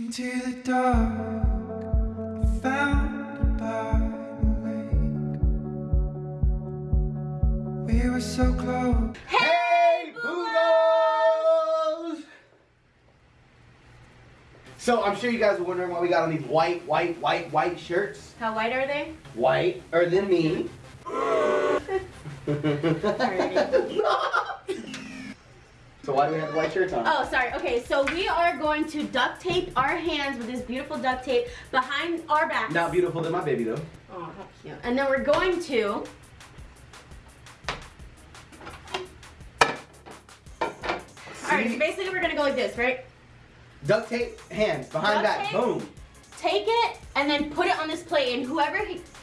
Into the dark, I found by the lake. We were so close. Hey, Boogos! So I'm sure you guys are wondering why we got on these white, white, white, white shirts. How white are they? White, or than me. so why do we have the white shirts on? Oh, sorry. Okay, so we are going to duct tape our hands with this beautiful duct tape behind our backs. Not beautiful than my baby though. Oh, how cute. And then we're going to. Alright, so basically we're gonna go like this, right? Duct tape, hands, behind Duct back, tape? boom. Take it and then put it on this plate, and whoever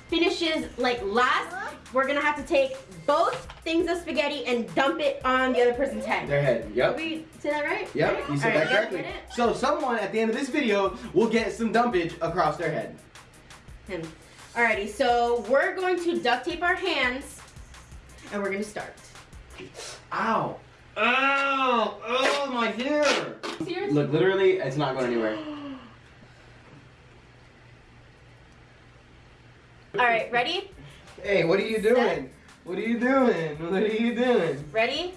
finishes like last, we're gonna have to take both things of spaghetti and dump it on the other person's head. Their head, yep. We say that right? Yep, Right? you said that correctly. So someone at the end of this video will get some dumpage across their head. Him. Alrighty, so we're going to duct tape our hands, and we're gonna start. Ow. Ow! Oh, my hair! Seriously? Look, literally, it's not going anywhere. Alright, ready? Hey, what are you doing? What are you doing? What are you doing? Ready?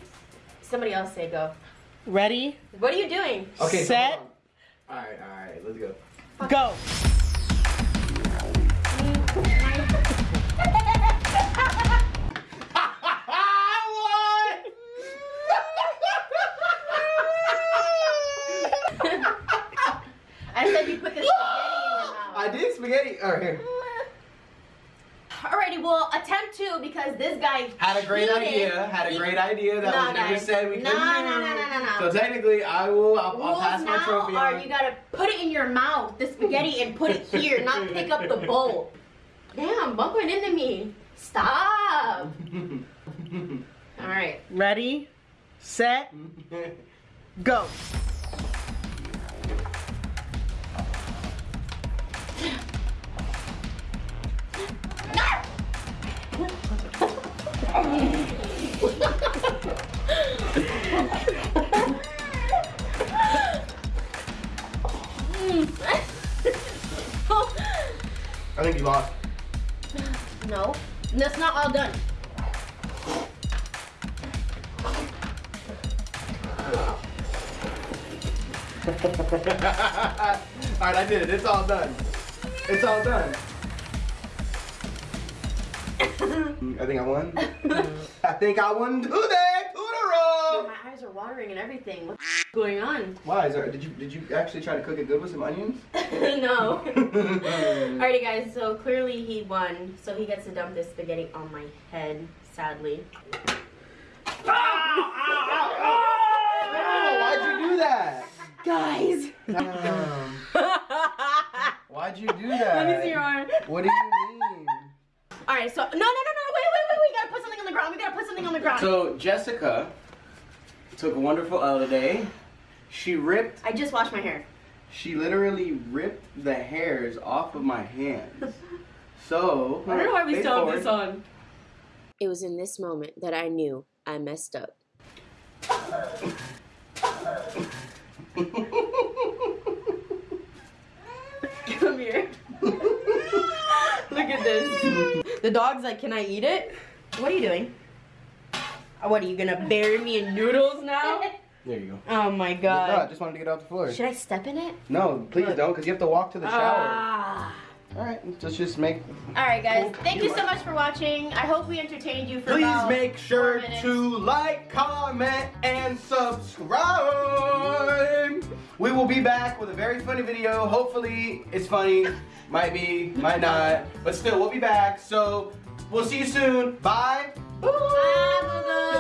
Somebody else say go. Ready? What are you doing? Okay, so Set. hold. Alright, alright, let's go. Go. I said you put the spaghetti in your mouth. I did spaghetti. Alright, here. Alrighty, well, attempt to because this guy Had a great cheated. idea. Had a He- great idea that No, was never guys. said we No, couldn't no, do. no, no, no, no. So technically, I will. I'll, I'll Rules pass my now trophy are you gotta put it in your mouth, the spaghetti, and put it here, not pick up the bowl. Damn, bumping into me. Stop. All right. Ready? Set. Go. I think you lost. no, that's not all done. Alright, I did it. It's all done. It's all done. I think I won. I think I won today. Toodle My eyes are watering and everything. What's going on? Why is there? Did you did you actually try to cook it good with some onions? no. Alrighty, guys. So clearly he won. So he gets to dump this spaghetti on my head. Sadly. Oh, why'd you do that? Guys. Damn. Why'd you do that? Let me see your arm. What do you mean? All right. So no, no, no, no. Wait, wait, wait. We gotta put something on the ground. We gotta put something on the ground. So Jessica took a wonderful L today. She ripped. I just washed my hair. She literally ripped the hairs off of my hands. So. I don't know why we face still have this on. It was in this moment that I knew I messed up. Come here. Look at this. The dog's like, can I eat it? What are you doing? What are you gonna bury me in noodles now? There you go. Oh my No, I god. just wanted to get off the floor. Should I step in it? No, please Look. don't, because you have to walk to the shower. Ah. All right, let's just make. Alright guys, Cool. thank you so much for watching. I hope we entertained you for Please about make sure four to like, comment, and subscribe. We will be back with a very funny video. Hopefully, it's funny. Might be, might not. But still, we'll be back. So, we'll see you soon. Bye. Ah, Dudu!